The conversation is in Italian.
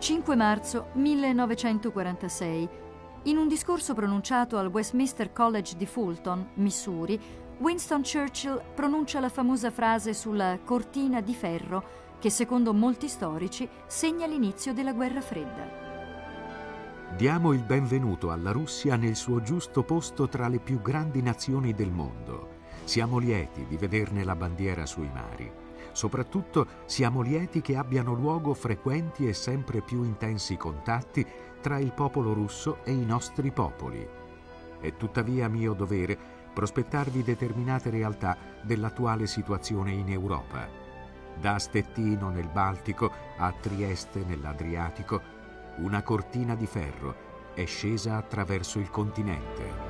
5 marzo 1946. In un discorso pronunciato al Westminster College di Fulton, Missouri, Winston Churchill pronuncia la famosa frase sulla cortina di ferro che secondo molti storici segna l'inizio della guerra fredda. Diamo il benvenuto alla Russia nel suo giusto posto tra le più grandi nazioni del mondo. Siamo lieti di vederne la bandiera sui mari. Soprattutto siamo lieti che abbiano luogo frequenti e sempre più intensi contatti tra il popolo russo e i nostri popoli. È tuttavia mio dovere prospettarvi determinate realtà dell'attuale situazione in Europa. Da Stettino nel Baltico a Trieste nell'Adriatico, una cortina di ferro è scesa attraverso il continente.